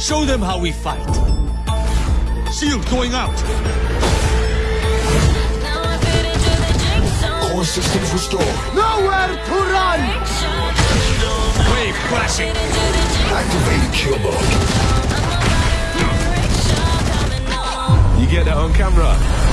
show them how we fight. Shield going out. Core systems restored. Nowhere to run! Wave crashing. Activate kill mode. You get that on camera.